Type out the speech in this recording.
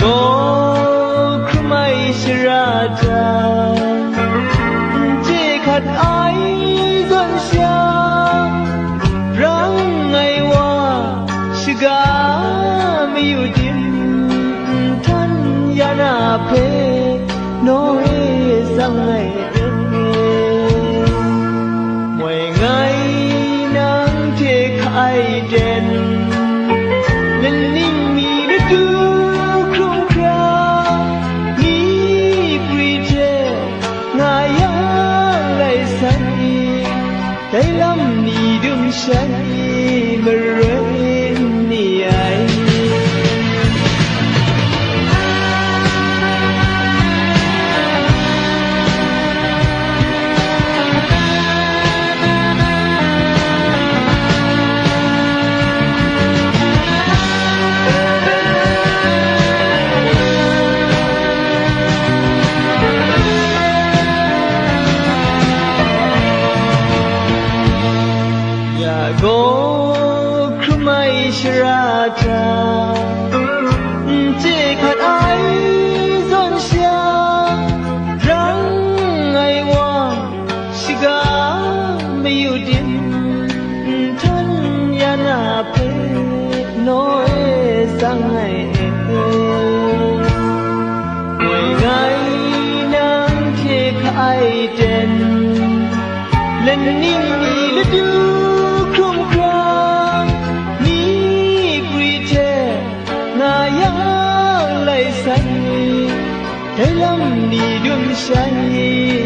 gokumaisha raja che khat ai zon sha rang ngai wa shiga mi udin tan yana pe no he sang ngai den moi ngai nang che khai den Leyla'm neydim sen? 是啊，这这颗爱真香，让爱我是个没有点真呀那被诺的伤害。爱人，人宁你了丢。让你更想你